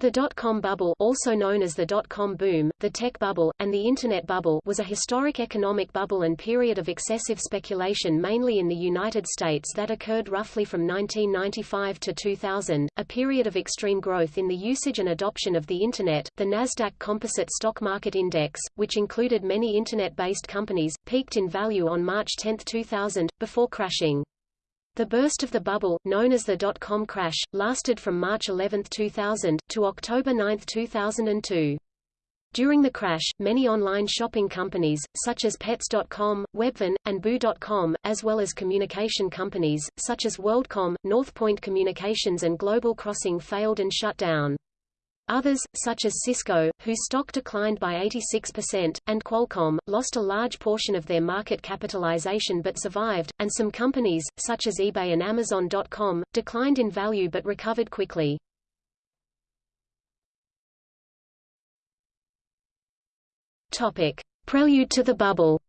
The dot-com bubble also known as the dot-com boom, the tech bubble, and the Internet bubble was a historic economic bubble and period of excessive speculation mainly in the United States that occurred roughly from 1995 to 2000, a period of extreme growth in the usage and adoption of the Internet. The Nasdaq Composite Stock Market Index, which included many Internet-based companies, peaked in value on March 10, 2000, before crashing. The burst of the bubble, known as the dot-com crash, lasted from March 11, 2000, to October 9, 2002. During the crash, many online shopping companies, such as Pets.com, Webvan, and Boo.com, as well as communication companies, such as WorldCom, Northpoint Communications and Global Crossing failed and shut down. Others, such as Cisco, whose stock declined by 86%, and Qualcomm, lost a large portion of their market capitalization but survived, and some companies, such as eBay and Amazon.com, declined in value but recovered quickly. Topic. Prelude to the bubble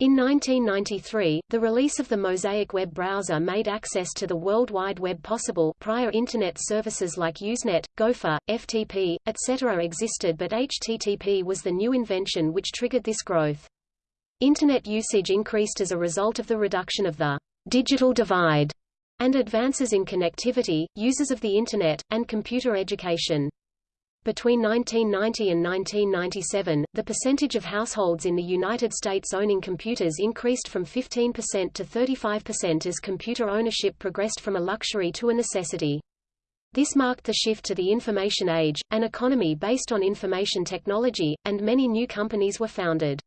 In 1993, the release of the Mosaic web browser made access to the World Wide Web possible prior Internet services like Usenet, Gopher, FTP, etc. existed but HTTP was the new invention which triggered this growth. Internet usage increased as a result of the reduction of the digital divide and advances in connectivity, users of the Internet, and computer education. Between 1990 and 1997, the percentage of households in the United States owning computers increased from 15% to 35% as computer ownership progressed from a luxury to a necessity. This marked the shift to the information age, an economy based on information technology, and many new companies were founded.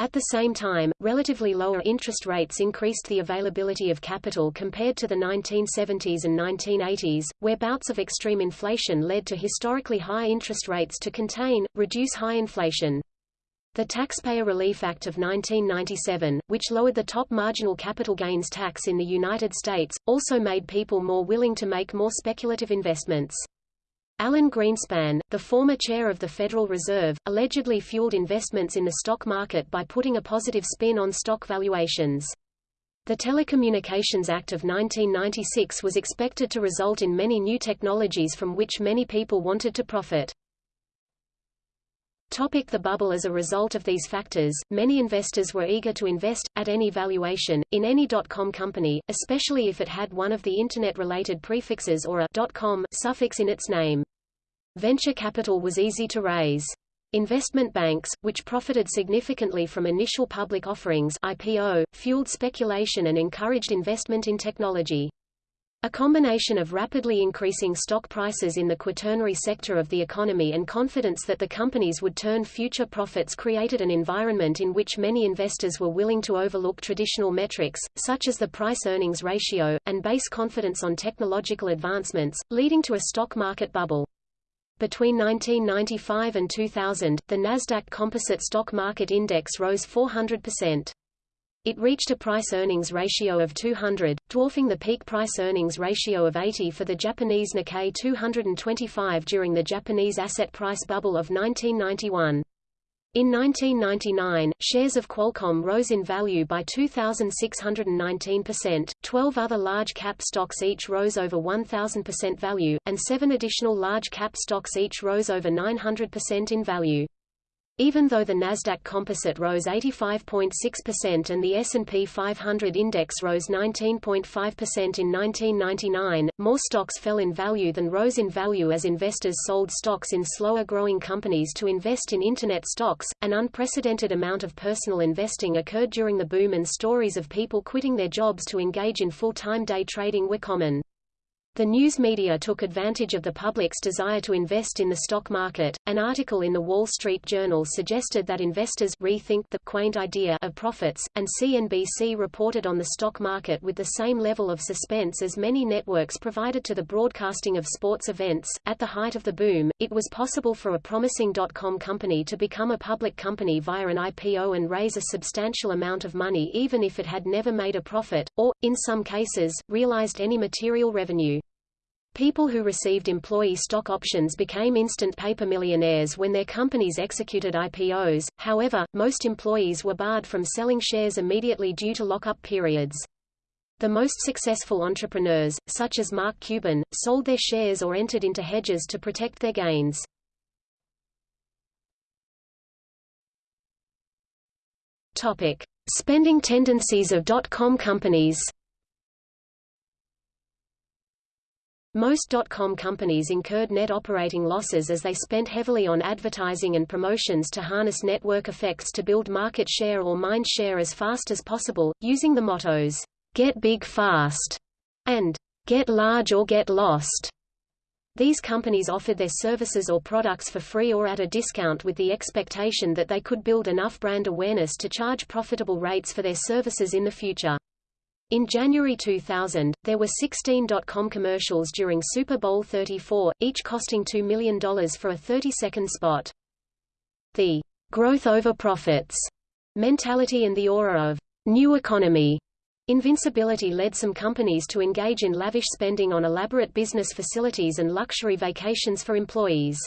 At the same time, relatively lower interest rates increased the availability of capital compared to the 1970s and 1980s, where bouts of extreme inflation led to historically high interest rates to contain, reduce high inflation. The Taxpayer Relief Act of 1997, which lowered the top marginal capital gains tax in the United States, also made people more willing to make more speculative investments. Alan Greenspan, the former chair of the Federal Reserve, allegedly fueled investments in the stock market by putting a positive spin on stock valuations. The Telecommunications Act of 1996 was expected to result in many new technologies from which many people wanted to profit. Topic the bubble As a result of these factors, many investors were eager to invest, at any valuation, in any dot-com company, especially if it had one of the Internet-related prefixes or a .com suffix in its name. Venture capital was easy to raise. Investment banks, which profited significantly from initial public offerings IPO, fueled speculation and encouraged investment in technology. A combination of rapidly increasing stock prices in the quaternary sector of the economy and confidence that the companies would turn future profits created an environment in which many investors were willing to overlook traditional metrics, such as the price-earnings ratio, and base confidence on technological advancements, leading to a stock market bubble. Between 1995 and 2000, the Nasdaq Composite Stock Market Index rose 400%. It reached a price-earnings ratio of 200, dwarfing the peak price-earnings ratio of 80 for the Japanese Nikkei 225 during the Japanese asset price bubble of 1991. In 1999, shares of Qualcomm rose in value by 2,619%, 12 other large-cap stocks each rose over 1,000% value, and seven additional large-cap stocks each rose over 900% in value. Even though the Nasdaq Composite rose 85.6% and the S&P 500 index rose 19.5% in 1999, more stocks fell in value than rose in value as investors sold stocks in slower-growing companies to invest in Internet stocks. An unprecedented amount of personal investing occurred during the boom and stories of people quitting their jobs to engage in full-time day trading were common. The news media took advantage of the public's desire to invest in the stock market. An article in the Wall Street Journal suggested that investors rethink the quaint idea of profits, and CNBC reported on the stock market with the same level of suspense as many networks provided to the broadcasting of sports events. At the height of the boom, it was possible for a promising dot-com company to become a public company via an IPO and raise a substantial amount of money even if it had never made a profit, or, in some cases, realized any material revenue. People who received employee stock options became instant paper millionaires when their companies executed IPOs, however, most employees were barred from selling shares immediately due to lock-up periods. The most successful entrepreneurs, such as Mark Cuban, sold their shares or entered into hedges to protect their gains. Topic: Spending tendencies of dot-com companies. Most dot-com companies incurred net operating losses as they spent heavily on advertising and promotions to harness network effects to build market share or mind share as fast as possible, using the mottos, "Get big fast" and "Get large or get lost." These companies offered their services or products for free or at a discount with the expectation that they could build enough brand awareness to charge profitable rates for their services in the future. In January 2000, there were 16 dot-com commercials during Super Bowl 34, each costing $2 million for a 30-second spot. The growth over profits mentality and the aura of new economy Invincibility led some companies to engage in lavish spending on elaborate business facilities and luxury vacations for employees.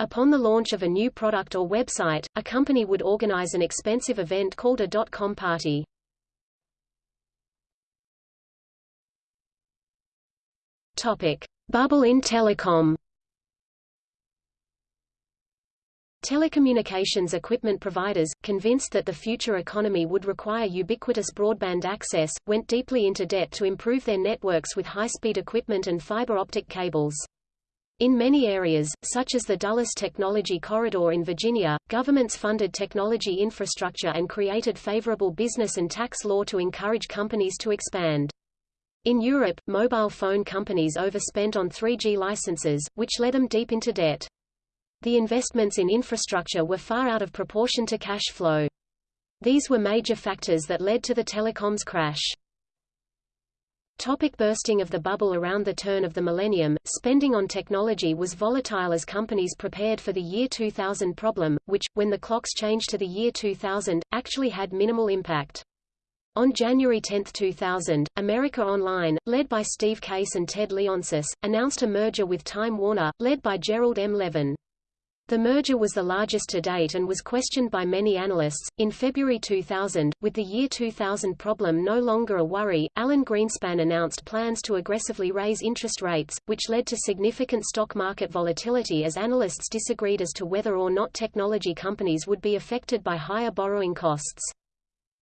Upon the launch of a new product or website, a company would organize an expensive event called a dot-com party. Bubble in telecom. Telecommunications equipment providers, convinced that the future economy would require ubiquitous broadband access, went deeply into debt to improve their networks with high-speed equipment and fiber optic cables. In many areas, such as the Dulles Technology Corridor in Virginia, governments funded technology infrastructure and created favorable business and tax law to encourage companies to expand. In Europe, mobile phone companies overspent on 3G licenses, which led them deep into debt. The investments in infrastructure were far out of proportion to cash flow. These were major factors that led to the telecoms crash. Topic bursting of the bubble Around the turn of the millennium, spending on technology was volatile as companies prepared for the year 2000 problem, which, when the clocks changed to the year 2000, actually had minimal impact. On January 10, 2000, America Online, led by Steve Case and Ted Leonsis, announced a merger with Time Warner, led by Gerald M. Levin. The merger was the largest to date and was questioned by many analysts. In February 2000, with the year 2000 problem no longer a worry, Alan Greenspan announced plans to aggressively raise interest rates, which led to significant stock market volatility as analysts disagreed as to whether or not technology companies would be affected by higher borrowing costs.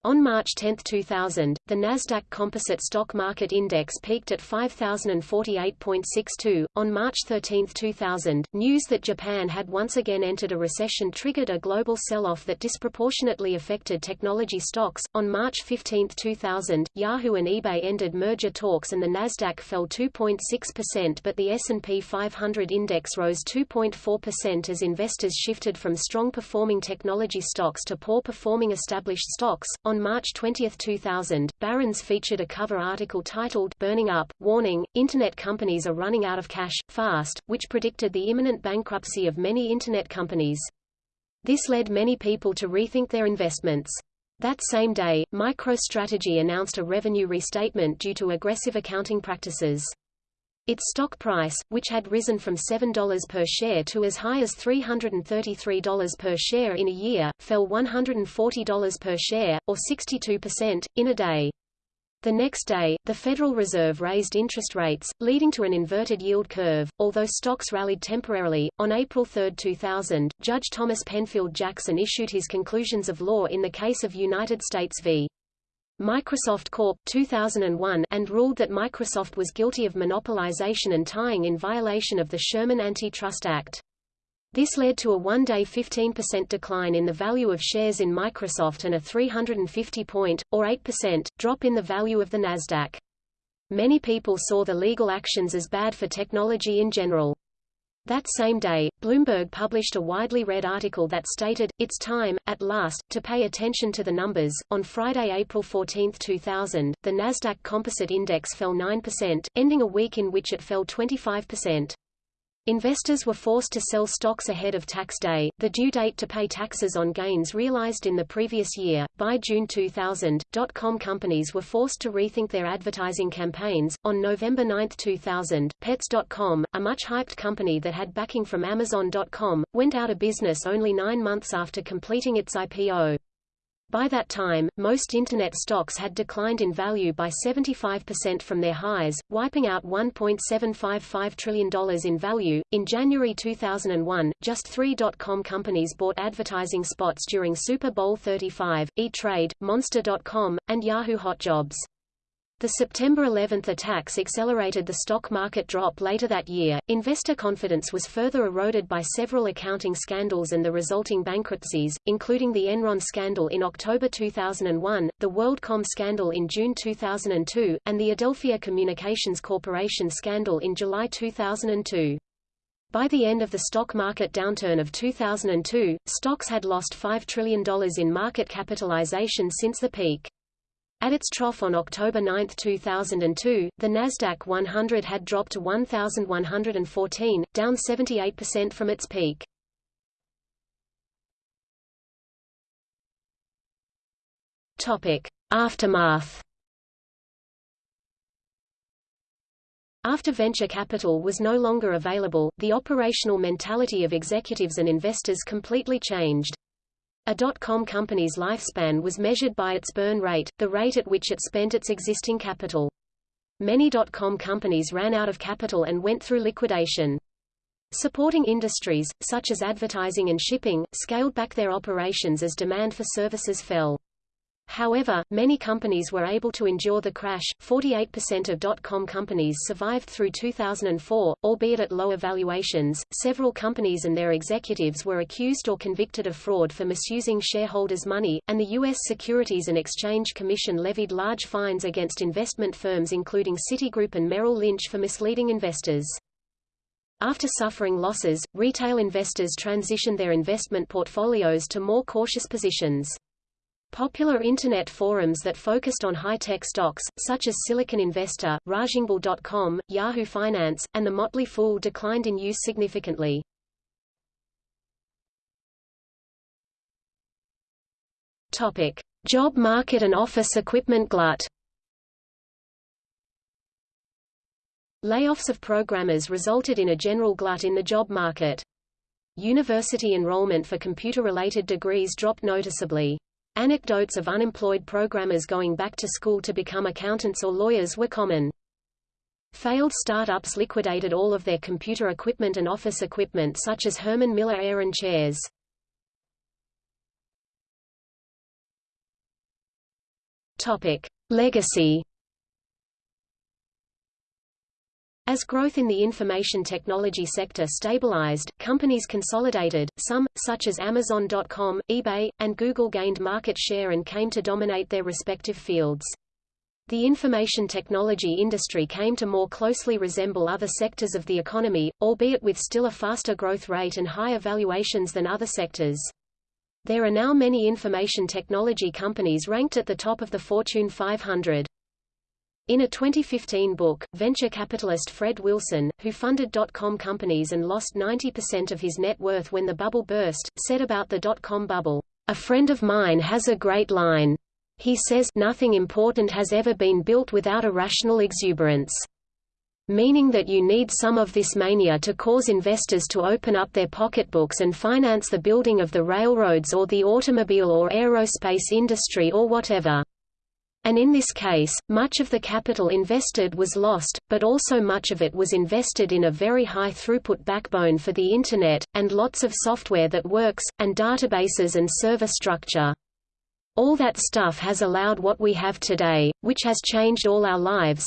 On March 10, 2000, the Nasdaq Composite Stock Market Index peaked at 5048.62. On March 13, 2000, news that Japan had once again entered a recession triggered a global sell-off that disproportionately affected technology stocks. On March 15, 2000, Yahoo and eBay ended merger talks and the Nasdaq fell 2.6% but the S&P 500 index rose 2.4% as investors shifted from strong performing technology stocks to poor performing established stocks. On on March 20, 2000, Barron's featured a cover article titled Burning Up, Warning, Internet Companies Are Running Out of Cash, Fast, which predicted the imminent bankruptcy of many Internet companies. This led many people to rethink their investments. That same day, MicroStrategy announced a revenue restatement due to aggressive accounting practices. Its stock price, which had risen from $7 per share to as high as $333 per share in a year, fell $140 per share, or 62%, in a day. The next day, the Federal Reserve raised interest rates, leading to an inverted yield curve. Although stocks rallied temporarily, on April 3, 2000, Judge Thomas Penfield Jackson issued his conclusions of law in the case of United States v. Microsoft Corp. 2001 and ruled that Microsoft was guilty of monopolization and tying in violation of the Sherman Antitrust Act. This led to a one-day 15% decline in the value of shares in Microsoft and a 350-point, or 8%, drop in the value of the Nasdaq. Many people saw the legal actions as bad for technology in general. That same day, Bloomberg published a widely read article that stated, It's time, at last, to pay attention to the numbers. On Friday, April 14, 2000, the Nasdaq Composite Index fell 9%, ending a week in which it fell 25%. Investors were forced to sell stocks ahead of tax day, the due date to pay taxes on gains realized in the previous year. By June 2000, dot-com companies were forced to rethink their advertising campaigns. On November 9, 2000, Pets.com, a much hyped company that had backing from Amazon.com, went out of business only nine months after completing its IPO. By that time, most Internet stocks had declined in value by 75% from their highs, wiping out $1.755 trillion in value. In January 2001, just three dot-com companies bought advertising spots during Super Bowl 35, E-Trade, Monster.com, and Yahoo Hot Jobs. The September 11 attacks accelerated the stock market drop later that year. Investor confidence was further eroded by several accounting scandals and the resulting bankruptcies, including the Enron scandal in October 2001, the WorldCom scandal in June 2002, and the Adelphia Communications Corporation scandal in July 2002. By the end of the stock market downturn of 2002, stocks had lost $5 trillion in market capitalization since the peak. At its trough on October 9, 2002, the Nasdaq 100 had dropped to 1,114, down 78% from its peak. Topic: Aftermath. After venture capital was no longer available, the operational mentality of executives and investors completely changed. A dot-com company's lifespan was measured by its burn rate, the rate at which it spent its existing capital. Many dot-com companies ran out of capital and went through liquidation. Supporting industries, such as advertising and shipping, scaled back their operations as demand for services fell. However, many companies were able to endure the crash. 48% of dot-com companies survived through 2004, albeit at lower valuations. Several companies and their executives were accused or convicted of fraud for misusing shareholders' money, and the U.S. Securities and Exchange Commission levied large fines against investment firms including Citigroup and Merrill Lynch for misleading investors. After suffering losses, retail investors transitioned their investment portfolios to more cautious positions. Popular Internet forums that focused on high-tech stocks, such as Silicon Investor, Ragingbull.com, Yahoo Finance, and The Motley Fool declined in use significantly. Topic. Job market and office equipment glut Layoffs of programmers resulted in a general glut in the job market. University enrollment for computer-related degrees dropped noticeably. Anecdotes of unemployed programmers going back to school to become accountants or lawyers were common. Failed startups liquidated all of their computer equipment and office equipment such as Herman Miller Aeron chairs. Topic: Legacy As growth in the information technology sector stabilized, companies consolidated, some, such as Amazon.com, eBay, and Google gained market share and came to dominate their respective fields. The information technology industry came to more closely resemble other sectors of the economy, albeit with still a faster growth rate and higher valuations than other sectors. There are now many information technology companies ranked at the top of the Fortune 500. In a 2015 book, venture capitalist Fred Wilson, who funded dot-com companies and lost 90% of his net worth when the bubble burst, said about the dot-com bubble, "A friend of mine has a great line. He says, nothing important has ever been built without a rational exuberance. Meaning that you need some of this mania to cause investors to open up their pocketbooks and finance the building of the railroads or the automobile or aerospace industry or whatever. And in this case, much of the capital invested was lost, but also much of it was invested in a very high throughput backbone for the Internet, and lots of software that works, and databases and server structure. All that stuff has allowed what we have today, which has changed all our lives.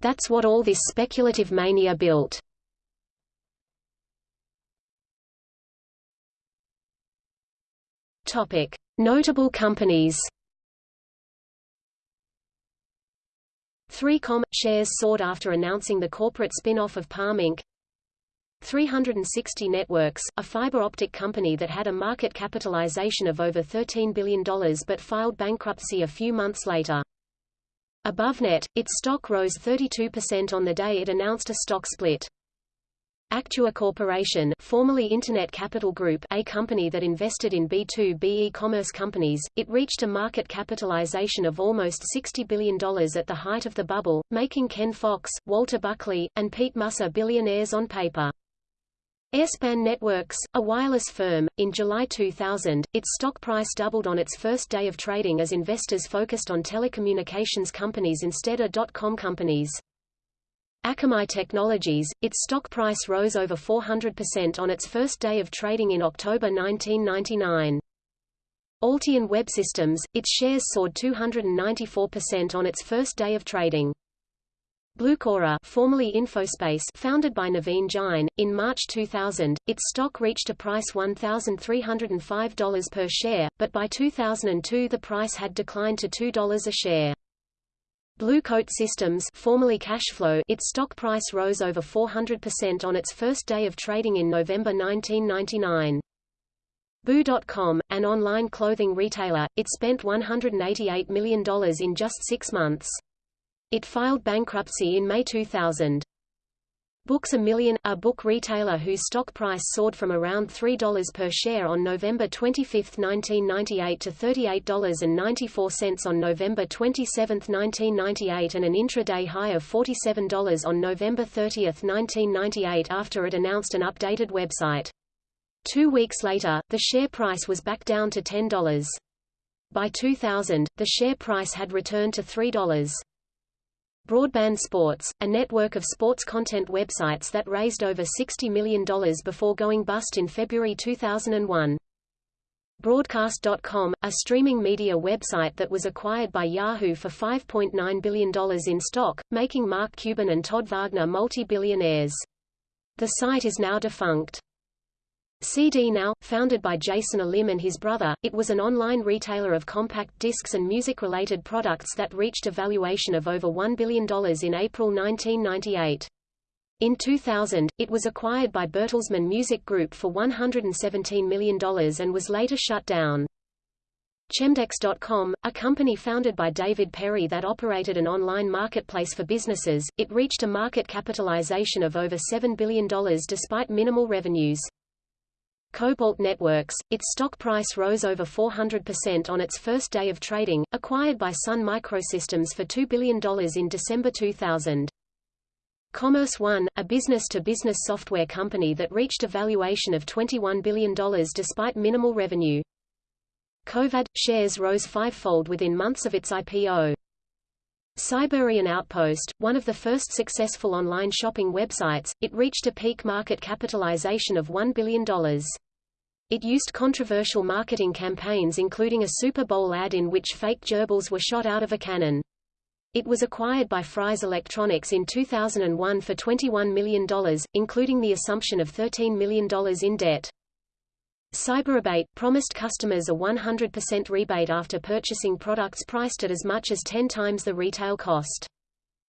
That's what all this speculative mania built. Notable companies 3Com – shares sought after announcing the corporate spin-off of Palm Inc. 360 Networks, a fiber optic company that had a market capitalization of over $13 billion but filed bankruptcy a few months later. AboveNet, its stock rose 32% on the day it announced a stock split. Actua Corporation formerly Internet Capital Group a company that invested in B2B e-commerce companies, it reached a market capitalization of almost $60 billion at the height of the bubble, making Ken Fox, Walter Buckley, and Pete Musser billionaires on paper. Airspan Networks, a wireless firm, in July 2000, its stock price doubled on its first day of trading as investors focused on telecommunications companies instead of dot-com companies. Akamai Technologies, its stock price rose over 400% on its first day of trading in October 1999. Alteon Web Systems, its shares soared 294% on its first day of trading. Blucora formerly Infospace founded by Naveen Jain, in March 2000, its stock reached a price $1,305 per share, but by 2002 the price had declined to $2 a share. Blue Coat Systems formerly CacheFlow its stock price rose over 400% on its first day of trading in November 1999. Boo.com, an online clothing retailer, it spent $188 million in just six months. It filed bankruptcy in May 2000. Books A Million, a book retailer whose stock price soared from around $3 per share on November 25, 1998 to $38.94 on November 27, 1998 and an intraday high of $47 on November 30, 1998 after it announced an updated website. Two weeks later, the share price was back down to $10. By 2000, the share price had returned to $3. Broadband Sports, a network of sports content websites that raised over $60 million before going bust in February 2001. Broadcast.com, a streaming media website that was acquired by Yahoo for $5.9 billion in stock, making Mark Cuban and Todd Wagner multi-billionaires. The site is now defunct. CD Now, founded by Jason Olim and his brother, it was an online retailer of compact discs and music-related products that reached a valuation of over $1 billion in April 1998. In 2000, it was acquired by Bertelsmann Music Group for $117 million and was later shut down. Chemdex.com, a company founded by David Perry that operated an online marketplace for businesses, it reached a market capitalization of over $7 billion despite minimal revenues. Cobalt Networks, its stock price rose over 400% on its first day of trading, acquired by Sun Microsystems for $2 billion in December 2000. Commerce One, a business-to-business -business software company that reached a valuation of $21 billion despite minimal revenue. Covad – shares rose fivefold within months of its IPO. Cyberian Outpost, one of the first successful online shopping websites, it reached a peak market capitalization of $1 billion. It used controversial marketing campaigns including a Super Bowl ad in which fake gerbils were shot out of a cannon. It was acquired by Fry's Electronics in 2001 for $21 million, including the assumption of $13 million in debt. CyberRebate promised customers a 100% rebate after purchasing products priced at as much as 10 times the retail cost.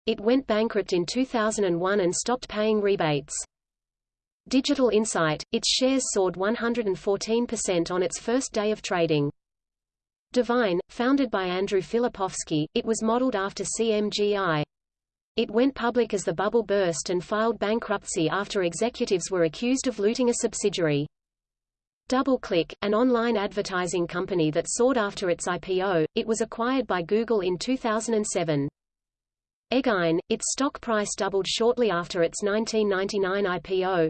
It went bankrupt in 2001 and stopped paying rebates. Digital Insight, its shares soared 114% on its first day of trading. Divine, founded by Andrew Filipowski, it was modeled after CMGI. It went public as the bubble burst and filed bankruptcy after executives were accused of looting a subsidiary. DoubleClick, an online advertising company that sought after its IPO, it was acquired by Google in 2007. eGain, its stock price doubled shortly after its 1999 IPO.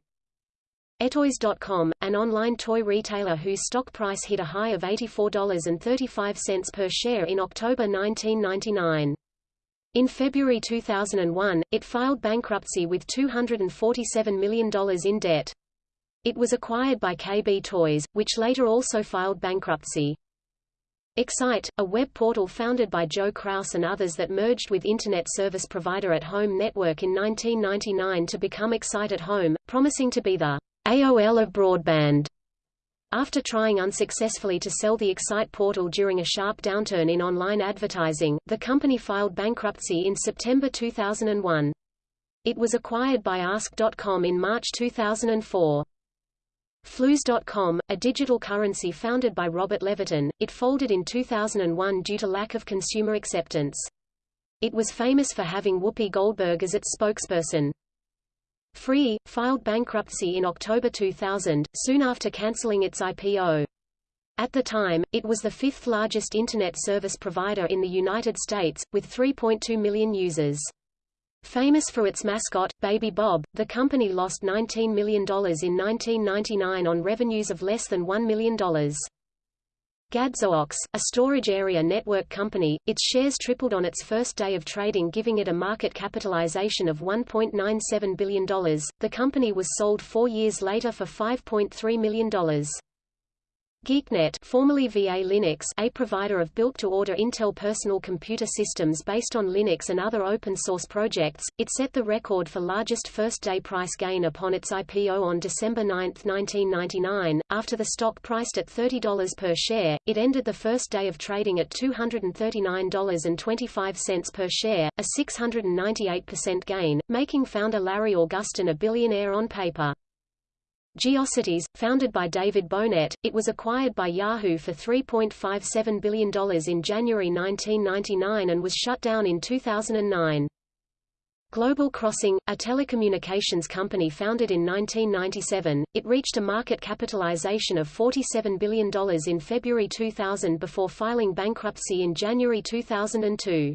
Etoys.com, an online toy retailer whose stock price hit a high of $84.35 per share in October 1999. In February 2001, it filed bankruptcy with $247 million in debt. It was acquired by KB Toys, which later also filed bankruptcy. Excite, a web portal founded by Joe Kraus and others that merged with Internet service provider At Home Network in 1999 to become Excite at Home, promising to be the AOL of broadband. After trying unsuccessfully to sell the Excite portal during a sharp downturn in online advertising, the company filed bankruptcy in September 2001. It was acquired by Ask.com in March 2004. Flooz.com, a digital currency founded by Robert Levitan, it folded in 2001 due to lack of consumer acceptance. It was famous for having Whoopi Goldberg as its spokesperson. Free, filed bankruptcy in October 2000, soon after cancelling its IPO. At the time, it was the fifth largest Internet service provider in the United States, with 3.2 million users. Famous for its mascot, Baby Bob, the company lost $19 million in 1999 on revenues of less than $1 million. Gadzoox, a storage area network company, its shares tripled on its first day of trading giving it a market capitalization of $1.97 billion. The company was sold four years later for $5.3 million. GeekNet formerly VA Linux a provider of built-to-order Intel personal computer systems based on Linux and other open-source projects, it set the record for largest first-day price gain upon its IPO on December 9, 1999. After the stock priced at $30 per share, it ended the first day of trading at $239.25 per share, a 698% gain, making founder Larry Augustin a billionaire on paper. Geocities, founded by David Bohnett, it was acquired by Yahoo for $3.57 billion in January 1999 and was shut down in 2009. Global Crossing, a telecommunications company founded in 1997, it reached a market capitalization of $47 billion in February 2000 before filing bankruptcy in January 2002.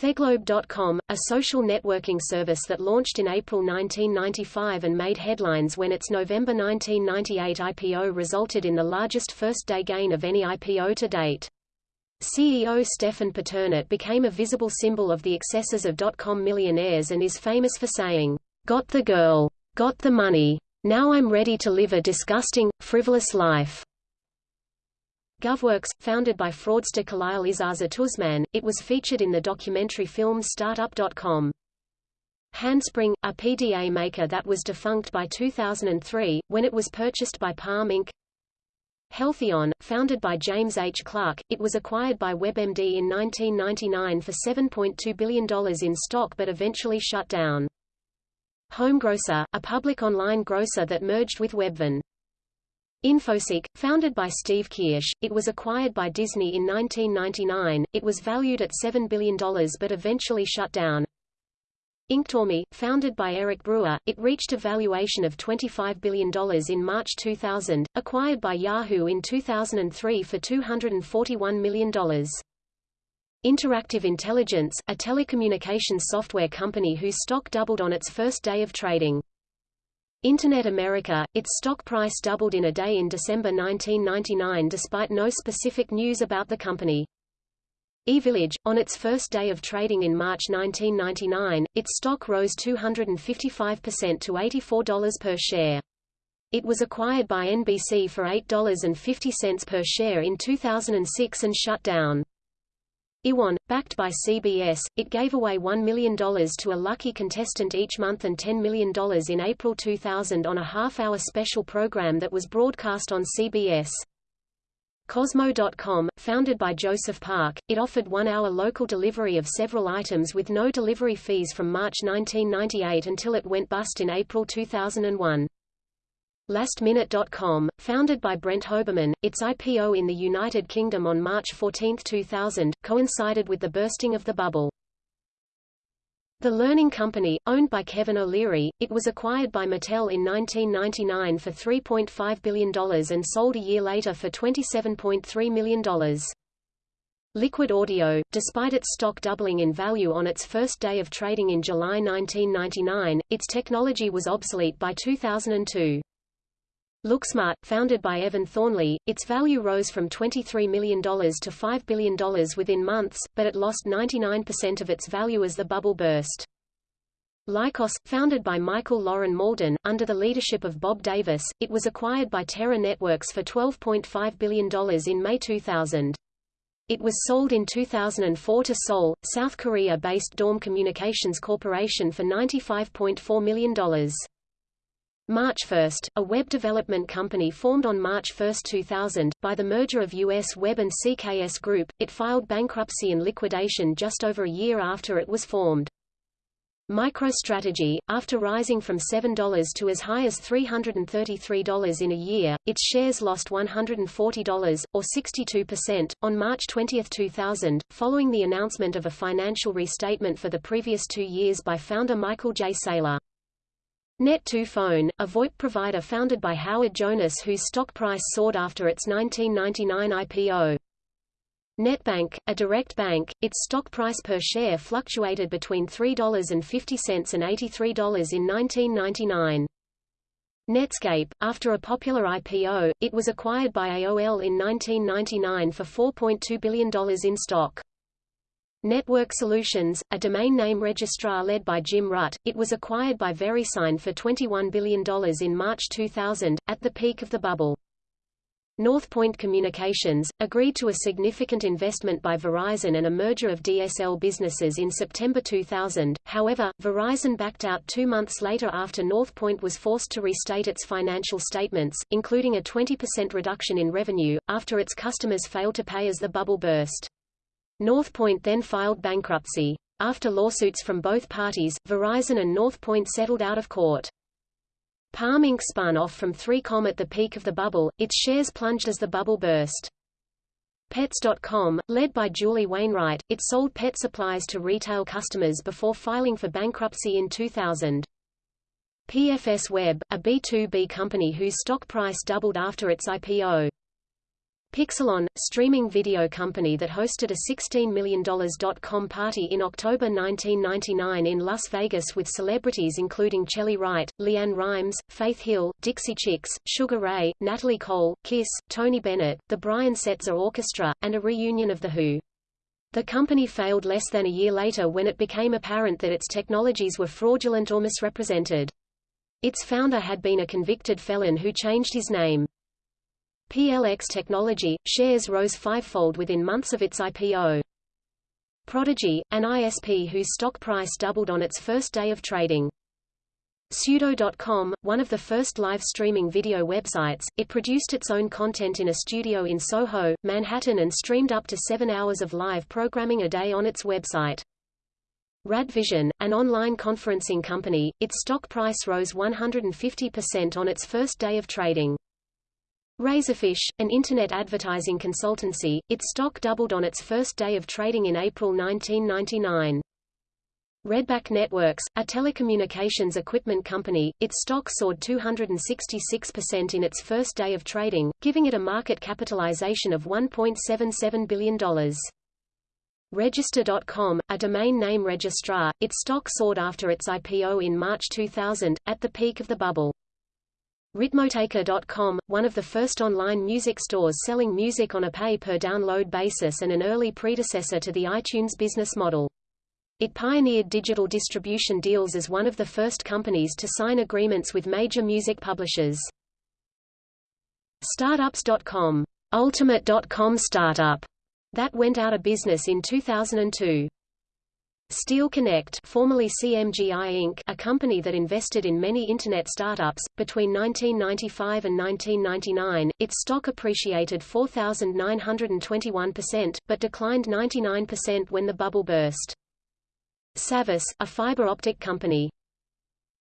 Theglobe.com, a social networking service that launched in April 1995 and made headlines when its November 1998 IPO resulted in the largest first-day gain of any IPO to date. CEO Stephan Paternot became a visible symbol of the excesses of dot-com millionaires and is famous for saying, "'Got the girl. Got the money. Now I'm ready to live a disgusting, frivolous life.'" GovWorks, founded by fraudster Kaleil Isaza Tuzman, it was featured in the documentary film Startup.com. Handspring, a PDA maker that was defunct by 2003, when it was purchased by Palm Inc. Healtheon, founded by James H. Clark, it was acquired by WebMD in 1999 for $7.2 billion in stock but eventually shut down. HomeGrocer, a public online grocer that merged with Webvan. Infoseek, founded by Steve Kirsch, it was acquired by Disney in 1999, it was valued at $7 billion but eventually shut down. Inktomi, founded by Eric Brewer, it reached a valuation of $25 billion in March 2000, acquired by Yahoo in 2003 for $241 million. Interactive Intelligence, a telecommunications software company whose stock doubled on its first day of trading. Internet America, its stock price doubled in a day in December 1999 despite no specific news about the company. iVillage, on its first day of trading in March 1999, its stock rose 255% to $84 per share. It was acquired by NBC for $8.50 per share in 2006 and shut down. iWon, backed by CBS, it gave away $1 million to a lucky contestant each month and $10 million in April 2000 on a half-hour special program that was broadcast on CBS. Kozmo.com, founded by Joseph Park, it offered one-hour local delivery of several items with no delivery fees from March 1998 until it went bust in April 2001. LastMinute.com, founded by Brent Hoberman, its IPO in the United Kingdom on March 14, 2000, coincided with the bursting of the bubble. The Learning Company, owned by Kevin O'Leary, it was acquired by Mattel in 1999 for $3.5 billion and sold a year later for $27.3 million. Liquid Audio, despite its stock doubling in value on its first day of trading in July 1999, its technology was obsolete by 2002. LookSmart, founded by Evan Thornley, its value rose from $23 million to $5 billion within months, but it lost 99% of its value as the bubble burst. Lycos, founded by Michael Loren Mauldin, under the leadership of Bob Davis, it was acquired by Terra Networks for $12.5 billion in May 2000. It was sold in 2004 to Seoul, South Korea-based Daum Communications Corporation for $95.4 million. MarchFirst, a web development company formed on March 1, 2000, by the merger of US Web and CKS Group, it filed bankruptcy and liquidation just over a year after it was formed. MicroStrategy, after rising from $7 to as high as $333 in a year, its shares lost $140, or 62%, on March 20, 2000, following the announcement of a financial restatement for the previous two years by founder Michael J. Saylor. Net2Phone, a VoIP provider founded by Howard Jonas whose stock price soared after its 1999 IPO. NetBank, a direct bank, its stock price per share fluctuated between $3.50 and $83 in 1999. Netscape, after a popular IPO, it was acquired by AOL in 1999 for $4.2 billion in stock. Network Solutions, a domain name registrar led by Jim Rutt, it was acquired by VeriSign for $21 billion in March 2000, at the peak of the bubble. Northpoint Communications, agreed to a significant investment by Verizon and a merger of DSL businesses in September 2000, however, Verizon backed out two months later after Northpoint was forced to restate its financial statements, including a 20% reduction in revenue, after its customers failed to pay as the bubble burst. Northpoint then filed bankruptcy. After lawsuits from both parties, Verizon and Northpoint settled out of court. Palm Inc. spun off from 3Com at the peak of the bubble, its shares plunged as the bubble burst. Pets.com, led by Julie Wainwright, it sold pet supplies to retail customers before filing for bankruptcy in 2000. PFS Web, a B2B company whose stock price doubled after its IPO. Pixelon, streaming video company that hosted a $16 million dot-com party in October 1999 in Las Vegas with celebrities including Chely Wright, LeAnn Rimes, Faith Hill, Dixie Chicks, Sugar Ray, Natalie Cole, Kiss, Tony Bennett, the Brian Setzer Orchestra, and a reunion of The Who. The company failed less than a year later when it became apparent that its technologies were fraudulent or misrepresented. Its founder had been a convicted felon who changed his name. PLX Technology, shares rose fivefold within months of its IPO. Prodigy, an ISP whose stock price doubled on its first day of trading. Pseudo.com, one of the first live streaming video websites, it produced its own content in a studio in Soho, Manhattan and streamed up to seven hours of live programming a day on its website. Radvision, an online conferencing company, its stock price rose 150% on its first day of trading. Razorfish, an Internet advertising consultancy, its stock doubled on its first day of trading in April 1999. Redback Networks, a telecommunications equipment company, its stock soared 266% in its first day of trading, giving it a market capitalization of $1.77 billion. Register.com, a domain name registrar, its stock soared after its IPO in March 2000, at the peak of the bubble. Ritmotaker.com, one of the first online music stores selling music on a pay-per-download basis and an early predecessor to the iTunes business model. It pioneered digital distribution deals as one of the first companies to sign agreements with major music publishers. Startups.com, Ultimate.com startup, that went out of business in 2002. Steel Connect formerly CMGI Inc., a company that invested in many Internet startups, between 1995 and 1999, its stock appreciated 4,921%, but declined 99% when the bubble burst. Savvis, a fiber optic company.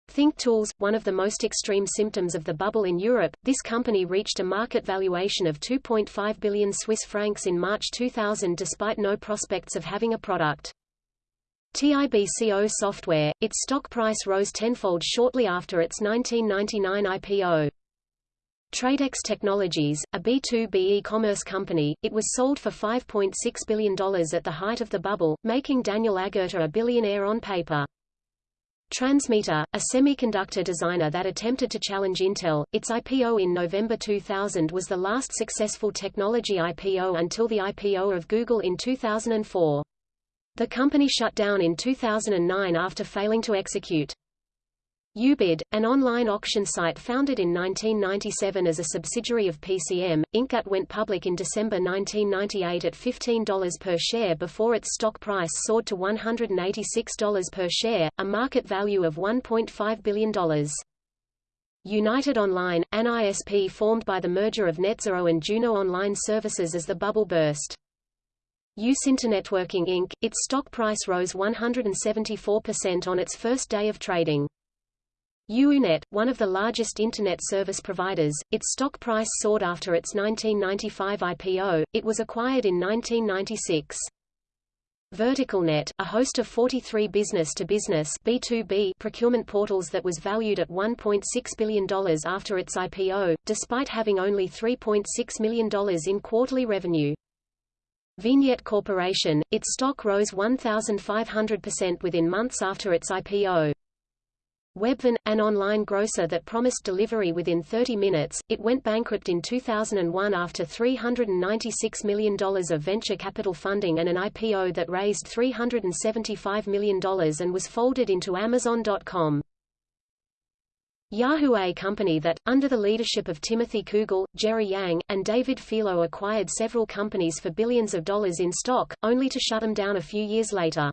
Think Tools, one of the most extreme symptoms of the bubble in Europe, this company reached a market valuation of 2.5 billion Swiss francs in March 2000 despite no prospects of having a product. TIBCO Software, its stock price rose tenfold shortly after its 1999 IPO. Tradex Technologies, a B2B e-commerce company, it was sold for $5.6 billion at the height of the bubble, making Daniel Agerter a billionaire on paper. Transmeta, a semiconductor designer that attempted to challenge Intel, its IPO in November 2000 was the last successful technology IPO until the IPO of Google in 2004. The company shut down in 2009 after failing to execute. Ubid, an online auction site founded in 1997 as a subsidiary of PCM, Inc. went public in December 1998 at $15 per share before its stock price soared to $186 per share, a market value of $1.5 billion. United Online, an ISP formed by the merger of NetZero and Juno Online Services as the bubble burst. Networking Inc., its stock price rose 174% on its first day of trading. UUNET, one of the largest Internet service providers, its stock price soared after its 1995 IPO, it was acquired in 1996. VerticalNet, a host of 43 business-to-business B2B procurement portals that was valued at $1.6 billion after its IPO, despite having only $3.6 million in quarterly revenue. Vignette Corporation, its stock rose 1,500% within months after its IPO. Webvan, an online grocer that promised delivery within 30 minutes, it went bankrupt in 2001 after $396 million of venture capital funding and an IPO that raised $375 million and was folded into Amazon.com. Yahoo a company that, under the leadership of Timothy Koogle, Jerry Yang, and David Filo acquired several companies for billions of dollars in stock, only to shut them down a few years later.